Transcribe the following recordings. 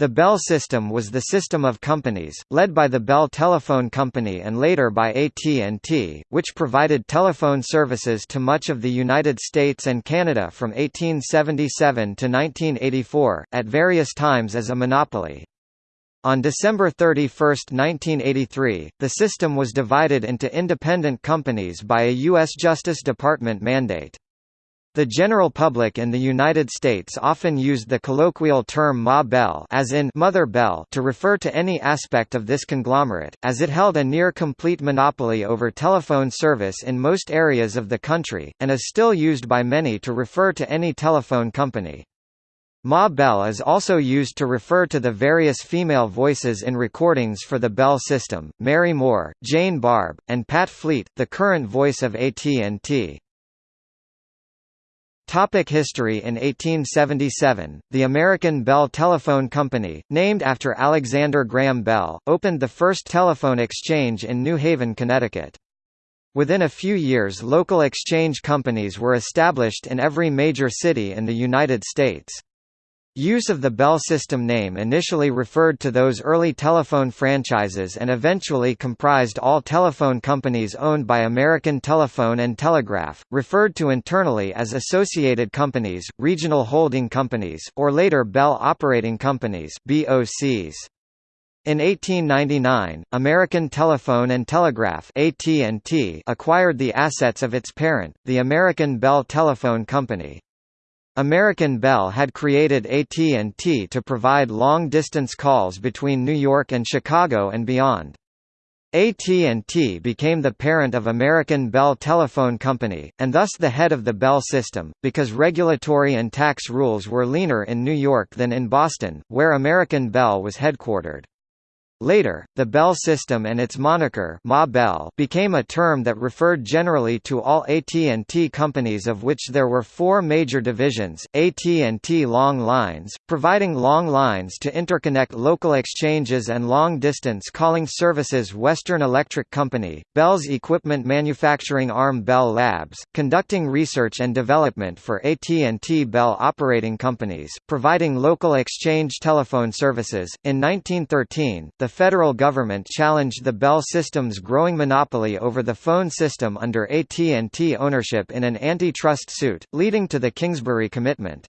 The Bell system was the system of companies, led by the Bell Telephone Company and later by AT&T, which provided telephone services to much of the United States and Canada from 1877 to 1984, at various times as a monopoly. On December 31, 1983, the system was divided into independent companies by a U.S. Justice Department mandate. The general public in the United States often used the colloquial term Ma Bell as in Mother Bell to refer to any aspect of this conglomerate, as it held a near-complete monopoly over telephone service in most areas of the country, and is still used by many to refer to any telephone company. Ma Bell is also used to refer to the various female voices in recordings for the Bell system, Mary Moore, Jane Barbe, and Pat Fleet, the current voice of AT&T. Topic history In 1877, the American Bell Telephone Company, named after Alexander Graham Bell, opened the first telephone exchange in New Haven, Connecticut. Within a few years local exchange companies were established in every major city in the United States. Use of the Bell system name initially referred to those early telephone franchises and eventually comprised all telephone companies owned by American Telephone and Telegraph, referred to internally as associated companies, regional holding companies, or later Bell Operating Companies BOCs. In 1899, American Telephone and Telegraph AT&T acquired the assets of its parent, the American Bell Telephone Company. American Bell had created AT&T to provide long-distance calls between New York and Chicago and beyond. AT&T became the parent of American Bell Telephone Company, and thus the head of the Bell system, because regulatory and tax rules were leaner in New York than in Boston, where American Bell was headquartered. Later, the Bell system and its moniker Ma Bell became a term that referred generally to all AT&T companies of which there were four major divisions, AT&T Long Lines, providing long lines to interconnect local exchanges and long-distance calling services Western Electric Company, Bell's equipment manufacturing arm Bell Labs, conducting research and development for AT&T Bell operating companies, providing local exchange telephone services. In 1913, the federal government challenged the Bell system's growing monopoly over the phone system under AT&T ownership in an antitrust suit, leading to the Kingsbury Commitment.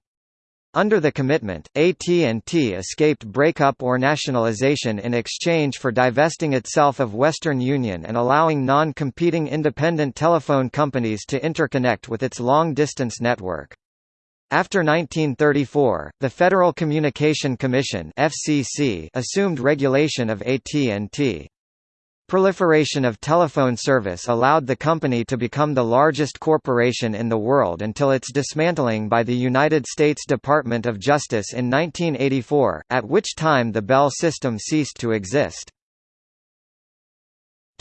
Under the commitment, AT&T escaped breakup or nationalization in exchange for divesting itself of Western Union and allowing non-competing independent telephone companies to interconnect with its long-distance network. After 1934, the Federal Communication Commission (FCC) assumed regulation of AT&T. Proliferation of telephone service allowed the company to become the largest corporation in the world until its dismantling by the United States Department of Justice in 1984, at which time the Bell system ceased to exist.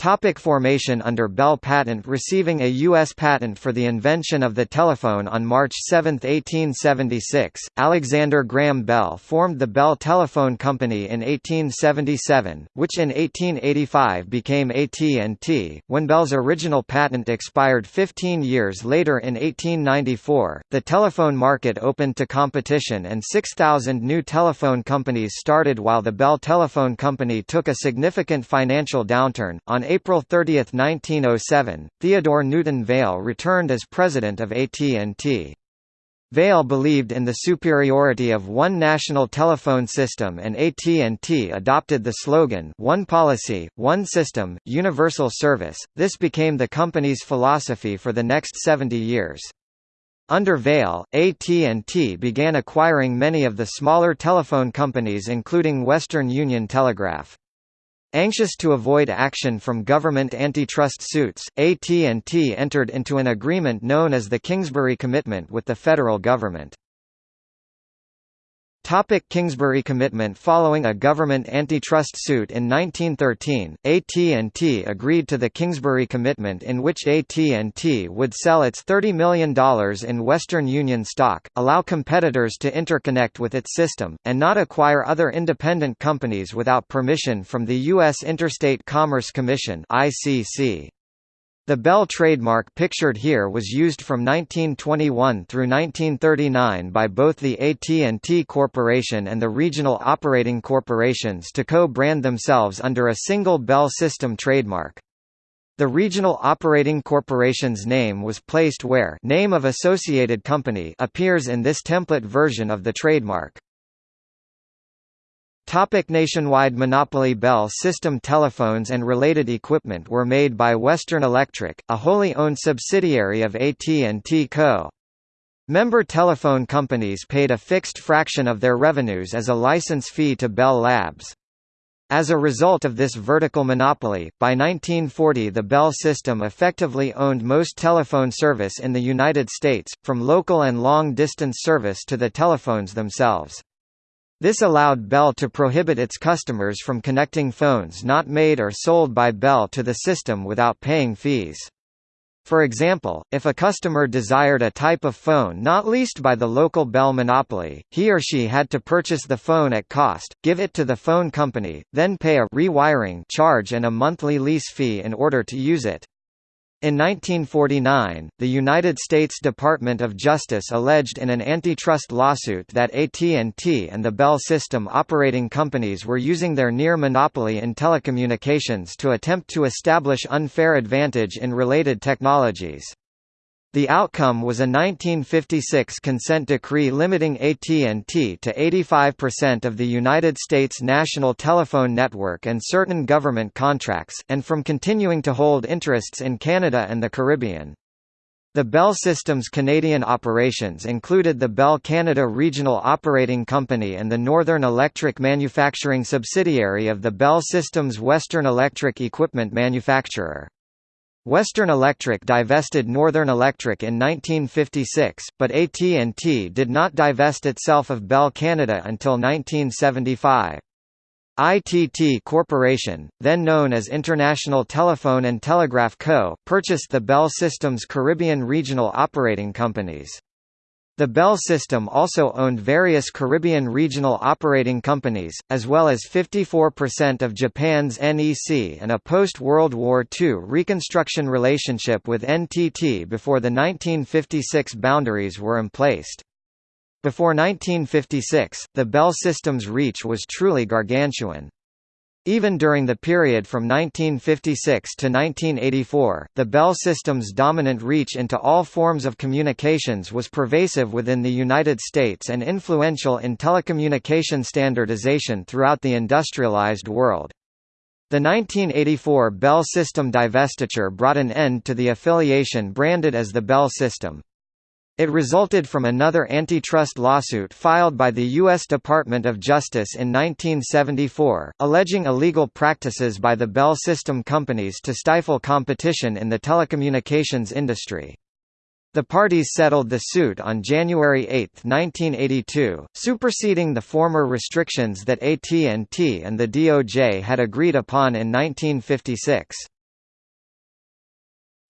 Topic formation Under Bell patent Receiving a U.S. patent for the invention of the telephone on March 7, 1876, Alexander Graham Bell formed the Bell Telephone Company in 1877, which in 1885 became AT&T. When Bell's original patent expired 15 years later in 1894, the telephone market opened to competition and 6,000 new telephone companies started while the Bell Telephone Company took a significant financial downturn. On April 30, 1907, Theodore Newton Vail returned as president of AT&T. Vail believed in the superiority of one national telephone system and AT&T adopted the slogan One Policy, One System, Universal Service. This became the company's philosophy for the next 70 years. Under Vail, AT&T began acquiring many of the smaller telephone companies including Western Union Telegraph. Anxious to avoid action from government antitrust suits, AT&T entered into an agreement known as the Kingsbury Commitment with the federal government. Topic Kingsbury commitment Following a government antitrust suit in 1913, AT&T agreed to the Kingsbury commitment in which AT&T would sell its $30 million in Western Union stock, allow competitors to interconnect with its system, and not acquire other independent companies without permission from the U.S. Interstate Commerce Commission ICC. The Bell trademark pictured here was used from 1921 through 1939 by both the AT&T Corporation and the regional operating corporations to co-brand themselves under a single Bell system trademark. The regional operating corporation's name was placed where name of associated company appears in this template version of the trademark. Topic nationwide monopoly Bell system telephones and related equipment were made by Western Electric, a wholly owned subsidiary of AT&T Co. Member telephone companies paid a fixed fraction of their revenues as a license fee to Bell Labs. As a result of this vertical monopoly, by 1940 the Bell system effectively owned most telephone service in the United States, from local and long-distance service to the telephones themselves. This allowed Bell to prohibit its customers from connecting phones not made or sold by Bell to the system without paying fees. For example, if a customer desired a type of phone not leased by the local Bell monopoly, he or she had to purchase the phone at cost, give it to the phone company, then pay a rewiring charge and a monthly lease fee in order to use it. In 1949, the United States Department of Justice alleged in an antitrust lawsuit that AT&T and the Bell system operating companies were using their near monopoly in telecommunications to attempt to establish unfair advantage in related technologies. The outcome was a 1956 consent decree limiting AT&T to 85% of the United States national telephone network and certain government contracts, and from continuing to hold interests in Canada and the Caribbean. The Bell Systems Canadian operations included the Bell Canada Regional Operating Company and the Northern Electric manufacturing subsidiary of the Bell Systems Western Electric equipment manufacturer. Western Electric divested Northern Electric in 1956, but AT&T did not divest itself of Bell Canada until 1975. ITT Corporation, then known as International Telephone and Telegraph Co., purchased the Bell Systems Caribbean regional operating companies. The Bell system also owned various Caribbean regional operating companies, as well as 54% of Japan's NEC and a post-World War II reconstruction relationship with NTT before the 1956 boundaries were emplaced. Before 1956, the Bell system's reach was truly gargantuan. Even during the period from 1956 to 1984, the Bell system's dominant reach into all forms of communications was pervasive within the United States and influential in telecommunication standardization throughout the industrialized world. The 1984 Bell system divestiture brought an end to the affiliation branded as the Bell system. It resulted from another antitrust lawsuit filed by the U.S. Department of Justice in 1974, alleging illegal practices by the Bell System companies to stifle competition in the telecommunications industry. The parties settled the suit on January 8, 1982, superseding the former restrictions that AT&T and the DOJ had agreed upon in 1956.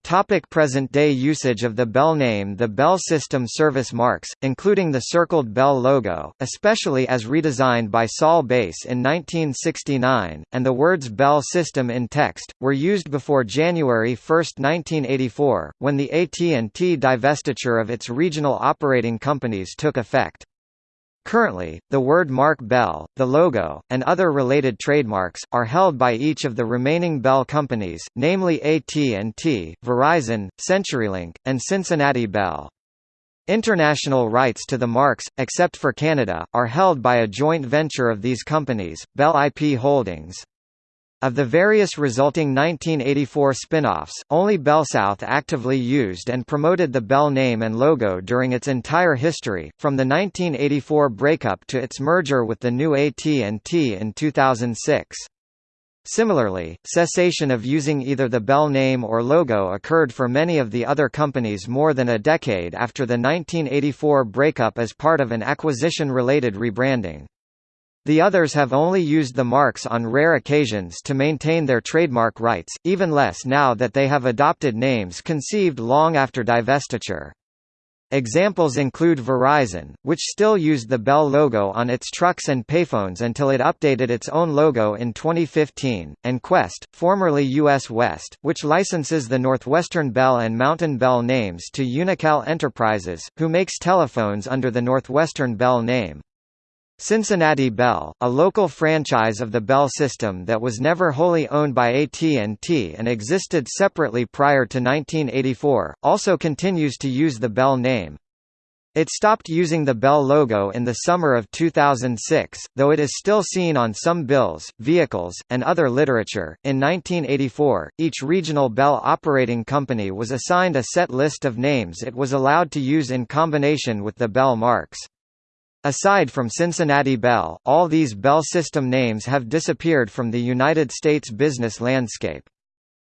Topic Present-day usage of the Bell name The Bell system service marks, including the circled Bell logo, especially as redesigned by Saul Bass in 1969, and the words Bell system in text, were used before January 1, 1984, when the AT&T divestiture of its regional operating companies took effect. Currently, the word Mark Bell, the logo, and other related trademarks, are held by each of the remaining Bell companies, namely AT&T, Verizon, CenturyLink, and Cincinnati Bell. International rights to the marks, except for Canada, are held by a joint venture of these companies, Bell IP Holdings. Of the various resulting 1984 spin-offs, only BellSouth actively used and promoted the Bell name and logo during its entire history, from the 1984 breakup to its merger with the new AT&T in 2006. Similarly, cessation of using either the Bell name or logo occurred for many of the other companies more than a decade after the 1984 breakup as part of an acquisition-related rebranding. The others have only used the marks on rare occasions to maintain their trademark rights, even less now that they have adopted names conceived long after divestiture. Examples include Verizon, which still used the Bell logo on its trucks and payphones until it updated its own logo in 2015, and Qwest, formerly US West, which licenses the Northwestern Bell and Mountain Bell names to Unical Enterprises, who makes telephones under the Northwestern Bell name. Cincinnati Bell, a local franchise of the Bell system that was never wholly owned by AT&T and existed separately prior to 1984, also continues to use the Bell name. It stopped using the Bell logo in the summer of 2006, though it is still seen on some bills, vehicles, and other literature. In 1984, each regional Bell operating company was assigned a set list of names it was allowed to use in combination with the Bell marks. Aside from Cincinnati Bell, all these Bell system names have disappeared from the United States business landscape.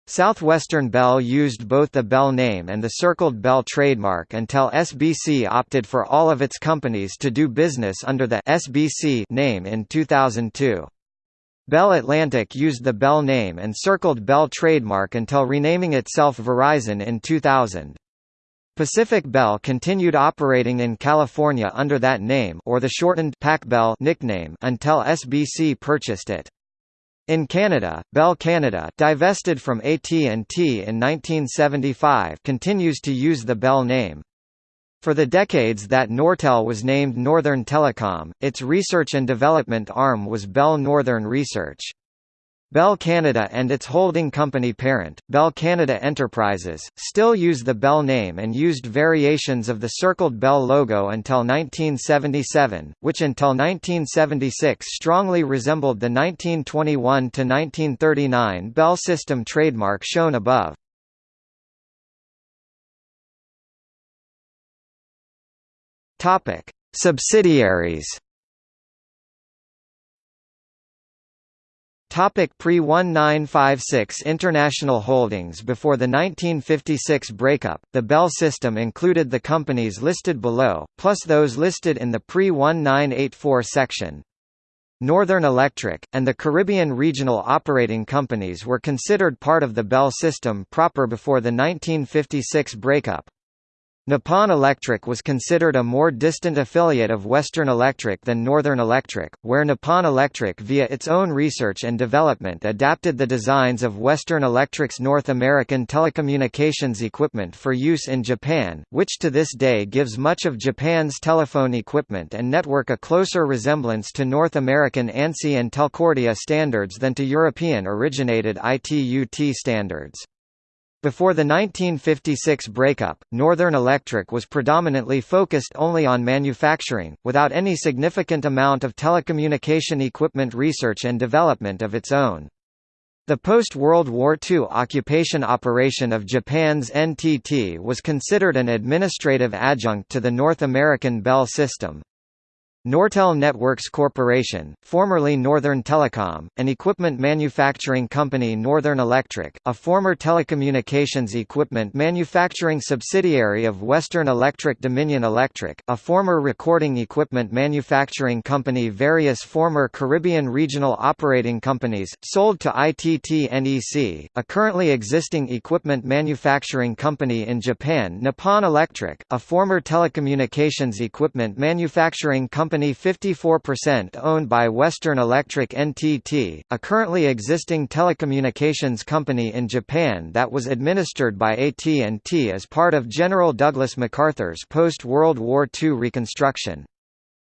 Southwestern Bell used both the Bell name and the circled Bell trademark until SBC opted for all of its companies to do business under the SBC name in 2002. Bell Atlantic used the Bell name and circled Bell trademark until renaming itself Verizon in 2000. Pacific Bell continued operating in California under that name or the shortened Pac Bell nickname until SBC purchased it. In Canada, Bell Canada divested from AT&T in 1975 continues to use the Bell name. For the decades that Nortel was named Northern Telecom, its research and development arm was Bell Northern Research. Bell Canada and its holding company parent, Bell Canada Enterprises, still use the Bell name and used variations of the circled Bell logo until 1977, which until 1976 strongly resembled the 1921–1939 Bell System trademark shown above. Subsidiaries Topic Pre-1956 International Holdings Before the 1956 breakup, the Bell system included the companies listed below, plus those listed in the pre-1984 section. Northern Electric, and the Caribbean Regional Operating Companies were considered part of the Bell system proper before the 1956 breakup. Nippon Electric was considered a more distant affiliate of Western Electric than Northern Electric, where Nippon Electric via its own research and development adapted the designs of Western Electric's North American telecommunications equipment for use in Japan, which to this day gives much of Japan's telephone equipment and network a closer resemblance to North American ANSI and Telcordia standards than to European-originated ITU-T standards. Before the 1956 breakup, Northern Electric was predominantly focused only on manufacturing, without any significant amount of telecommunication equipment research and development of its own. The post-World War II occupation operation of Japan's NTT was considered an administrative adjunct to the North American Bell system. Nortel Networks Corporation, formerly Northern Telecom, an equipment manufacturing company Northern Electric, a former telecommunications equipment manufacturing subsidiary of Western Electric Dominion Electric, a former recording equipment manufacturing company various former Caribbean regional operating companies, sold to ITT NEC, a currently existing equipment manufacturing company in Japan Nippon Electric, a former telecommunications equipment manufacturing company company 54% owned by Western Electric NTT, a currently existing telecommunications company in Japan that was administered by AT&T as part of General Douglas MacArthur's post-World War II reconstruction.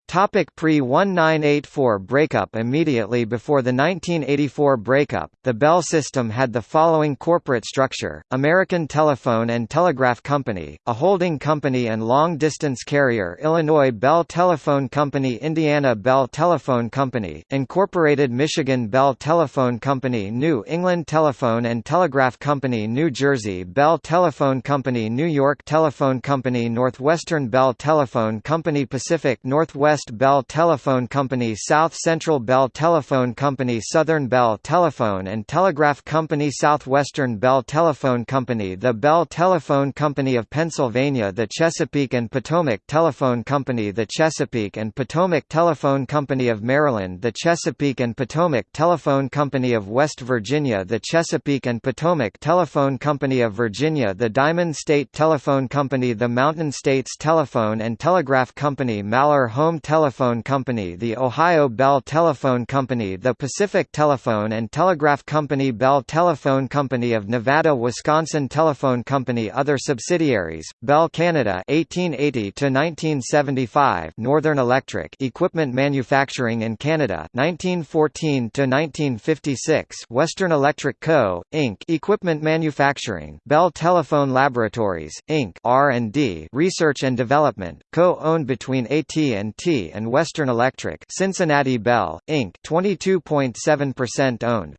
Topic Pre-1984 breakup Immediately before the 1984 breakup, the Bell system had the following corporate structure, American Telephone and Telegraph Company, a holding company and long-distance carrier Illinois Bell Telephone Company Indiana Bell Telephone Company, Incorporated Michigan Bell Telephone Company New England Telephone and Telegraph Company New Jersey Bell Telephone Company New York Telephone Company Northwestern Bell Telephone Company Pacific Northwest Northwest Bell Telephone Company South Central Bell Telephone Company Southern Bell Telephone and Telegraph Company Southwestern Bell Telephone Company The Bell Telephone Company of Pennsylvania The Chesapeake and Potomac Telephone Company The Chesapeake and Potomac Telephone Company of Maryland The Chesapeake and Potomac Telephone Company of West Virginia The Chesapeake and Potomac Telephone Company of Virginia The Diamond State Telephone Company The Mountain States Telephone and Telegraph Company Malheur Home Telephone Company The Ohio Bell Telephone Company The Pacific Telephone and Telegraph Company Bell Telephone Company of Nevada Wisconsin Telephone Company Other subsidiaries, Bell Canada 1880 to 1975 Northern Electric Equipment Manufacturing in Canada 1914 to 1956 Western Electric Co., Inc. Equipment Manufacturing Bell Telephone Laboratories, Inc. R&D Research and Development, co-owned between AT&T and Western Electric Cincinnati Bell, Inc. 22.7% owned.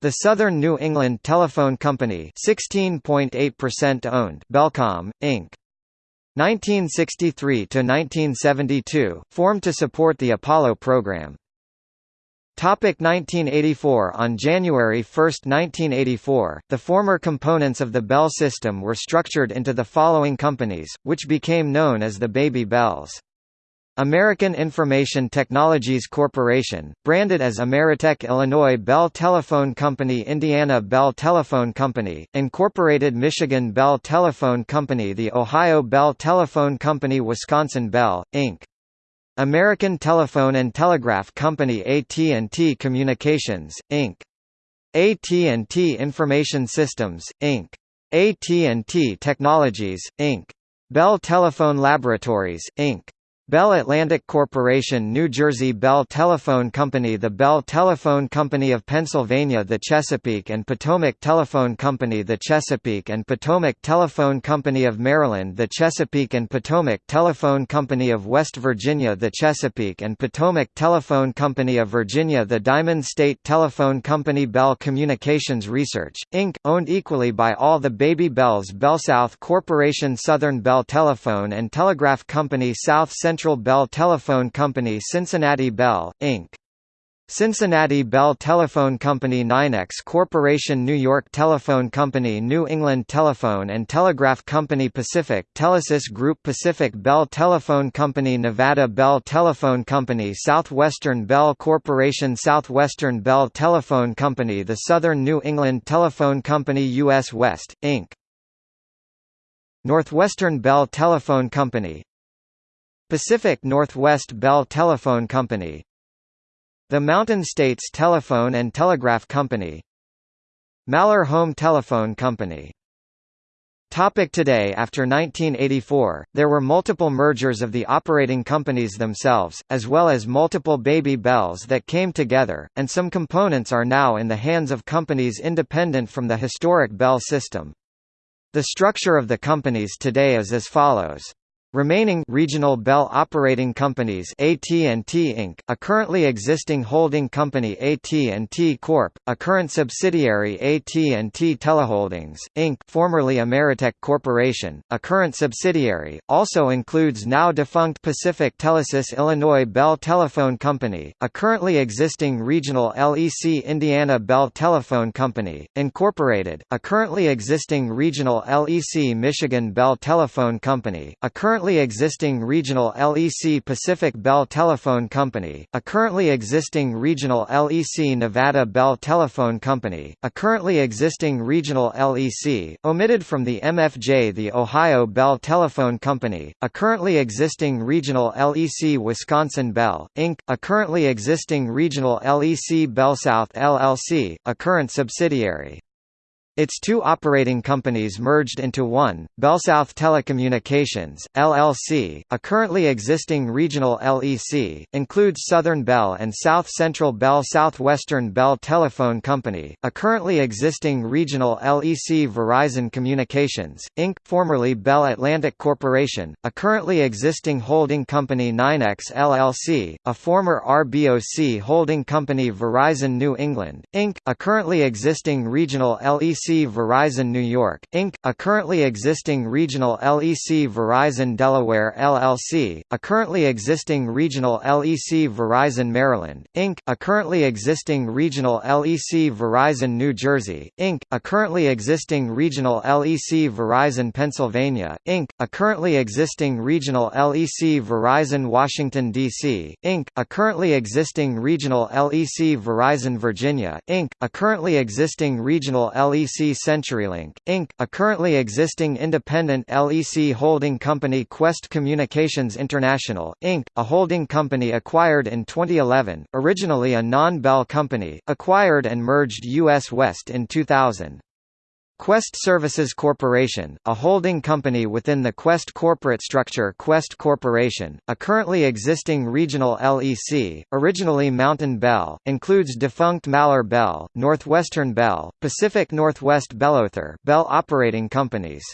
The Southern New England Telephone Company 16.8% owned Bellcomm, Inc. 1963 to 1972 formed to support the Apollo program. Topic 1984 On January 1, 1984, the former components of the Bell system were structured into the following companies, which became known as the Baby Bells. American Information Technologies Corporation, branded as Ameritech Illinois Bell Telephone Company Indiana Bell Telephone Company, Incorporated Michigan Bell Telephone Company The Ohio Bell Telephone Company Wisconsin Bell, Inc. American Telephone and Telegraph Company AT&T Communications, Inc. AT&T Information Systems, Inc. AT&T Technologies, Inc. Bell Telephone Laboratories, Inc. Bell Atlantic Corporation New Jersey Bell Telephone Company The Bell Telephone Company of Pennsylvania The Chesapeake and Potomac Telephone Company The Chesapeake and Potomac Telephone Company of Maryland The Chesapeake and Potomac Telephone Company of West Virginia The Chesapeake and Potomac Telephone Company of Virginia The Diamond State Telephone Company Bell Communications Research, Inc., owned equally by all the Baby Bells BellSouth Corporation Southern Bell Telephone and Telegraph Company South Central Central Bell Telephone Company Cincinnati Bell, Inc. Cincinnati Bell Telephone Company NYNEX Corporation New York Telephone Company New England Telephone and Telegraph Company Pacific Telesis Group Pacific Bell Telephone Company Nevada Bell Telephone Company Southwestern Bell Corporation Southwestern Bell Telephone Company The Southern New England Telephone Company U.S. West, Inc. Northwestern Bell Telephone Company Pacific Northwest Bell Telephone Company The Mountain States Telephone and Telegraph Company Malheur Home Telephone Company Topic today After 1984, there were multiple mergers of the operating companies themselves, as well as multiple baby bells that came together, and some components are now in the hands of companies independent from the historic Bell system. The structure of the companies today is as follows. Remaining regional Bell operating companies AT&T Inc., a currently existing holding company AT&T Corp., a current subsidiary AT&T Teleholdings, Inc., formerly Ameritech Corporation, a current subsidiary, also includes now defunct Pacific Telesis Illinois Bell Telephone Company, a currently existing regional LEC Indiana Bell Telephone Company, Incorporated, a currently existing regional LEC Michigan Bell Telephone Company, a current currently existing regional LEC Pacific Bell Telephone Company, a currently existing regional LEC Nevada Bell Telephone Company, a currently existing regional LEC, omitted from the MFJ the Ohio Bell Telephone Company, a currently existing regional LEC Wisconsin Bell, Inc., a currently existing regional LEC BellSouth LLC, a current subsidiary. Its two operating companies merged into one, BellSouth Telecommunications, LLC, a currently existing regional LEC, includes Southern Bell and South Central Bell Southwestern Bell Telephone Company, a currently existing regional LEC Verizon Communications, Inc., formerly Bell Atlantic Corporation, a currently existing holding company NYNEX LLC, a former RBOC holding company Verizon New England, Inc., a currently existing regional LEC LEC Verizon New York, Inc., a currently existing regional LEC Verizon Delaware LLC, a currently existing regional LEC Verizon Maryland, Inc., a currently existing regional LEC Verizon New Jersey, Inc., a currently existing regional LEC Verizon Pennsylvania, Inc., a currently existing regional LEC Verizon Washington, D.C., Inc., a currently existing regional LEC Verizon Virginia, Inc., a currently existing regional LEC CenturyLink, Inc., a currently existing independent LEC holding company Qwest Communications International, Inc., a holding company acquired in 2011, originally a non-Bell company, acquired and merged US West in 2000. Qwest Services Corporation, a holding company within the Qwest corporate structure Qwest Corporation, a currently existing regional LEC, originally Mountain Bell, includes defunct Malheur Bell, Northwestern Bell, Pacific Northwest Bellother Bell operating companies.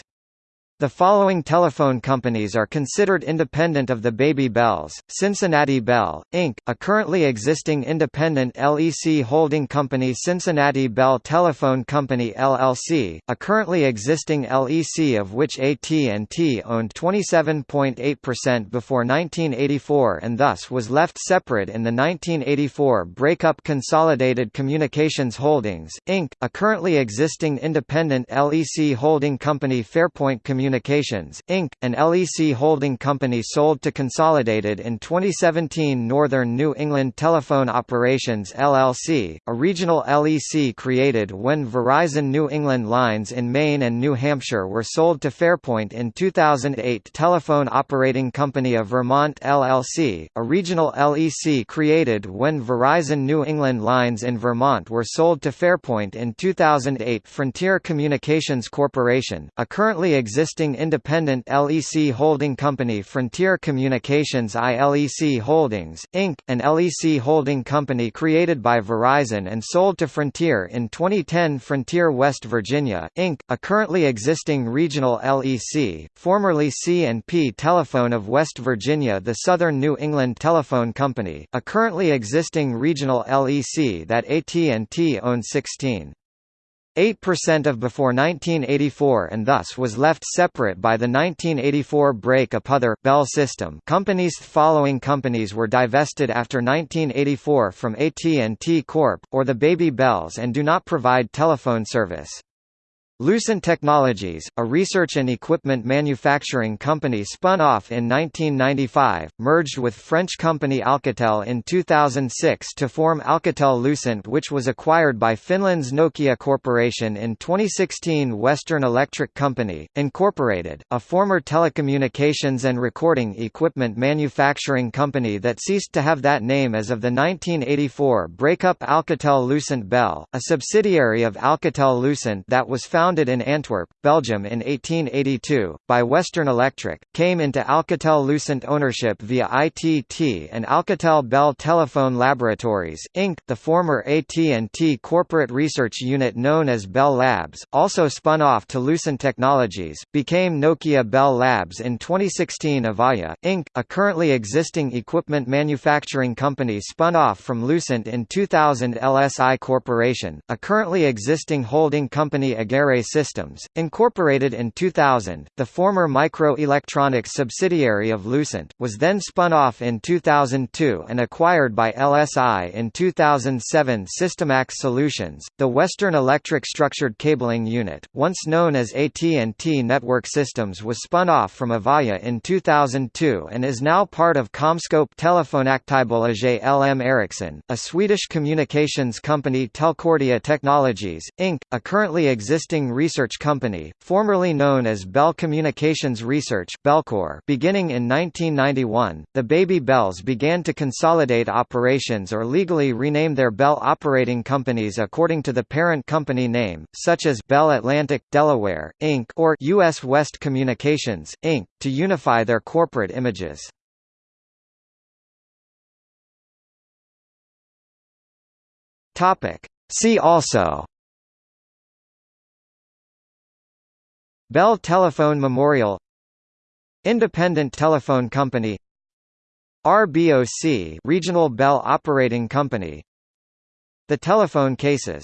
The following telephone companies are considered independent of the Baby Bells, Cincinnati Bell, Inc., a currently existing independent LEC holding company Cincinnati Bell Telephone Company LLC, a currently existing LEC of which AT&T owned 27.8% before 1984 and thus was left separate in the 1984 breakup Consolidated Communications Holdings, Inc., a currently existing independent LEC holding company Fairpoint Communications Communications, Inc., an LEC holding company sold to Consolidated in 2017 Northern New England Telephone Operations LLC, a regional LEC created when Verizon New England lines in Maine and New Hampshire were sold to Fairpoint in 2008 Telephone Operating Company of Vermont LLC, a regional LEC created when Verizon New England lines in Vermont were sold to Fairpoint in 2008 Frontier Communications Corporation, a currently existing existing independent LEC holding company Frontier Communications ILEC Holdings, Inc., an LEC holding company created by Verizon and sold to Frontier in 2010 Frontier West Virginia, Inc., a currently existing regional LEC, formerly C&P Telephone of West Virginia the Southern New England Telephone Company, a currently existing regional LEC that AT&T owns 16. 8% of before 1984 and thus was left separate by the 1984 break-up other Bell system companies following companies were divested after 1984 from AT&T Corp., or the Baby Bells and do not provide telephone service. Lucent Technologies, a research and equipment manufacturing company spun off in 1995, merged with French company Alcatel in 2006 to form Alcatel-Lucent which was acquired by Finland's Nokia Corporation in 2016 Western Electric Company, Incorporated, a former telecommunications and recording equipment manufacturing company that ceased to have that name as of the 1984 breakup Alcatel-Lucent Bell, a subsidiary of Alcatel-Lucent that was founded founded in Antwerp, Belgium in 1882, by Western Electric, came into Alcatel-Lucent ownership via ITT and Alcatel Bell Telephone Laboratories, Inc. The former AT&T corporate research unit known as Bell Labs, also spun off to Lucent Technologies, became Nokia Bell Labs in 2016 Avaya, Inc., a currently existing equipment manufacturing company spun off from Lucent in 2000 LSI Corporation, a currently existing holding company Systems, incorporated in 2000, the former microelectronics subsidiary of Lucent, was then spun off in 2002 and acquired by LSI in 2007 SYSTIMAX Solutions, the Western Electric Structured Cabling Unit, once known as AT&T Network Systems was spun off from Avaya in 2002 and is now part of CommScope Telefonaktiebolaget LM Ericsson, a Swedish communications company Telcordia Technologies, Inc., a currently existing research company, formerly known as Bell Communications Research Bellcore. .Beginning in 1991, the Baby Bells began to consolidate operations or legally rename their Bell operating companies according to the parent company name, such as Bell Atlantic, Delaware, Inc. or U.S. West Communications, Inc., to unify their corporate images. See also Bell Telephone Memorial Independent Telephone Company RBOC Regional Bell Operating Company The Telephone Cases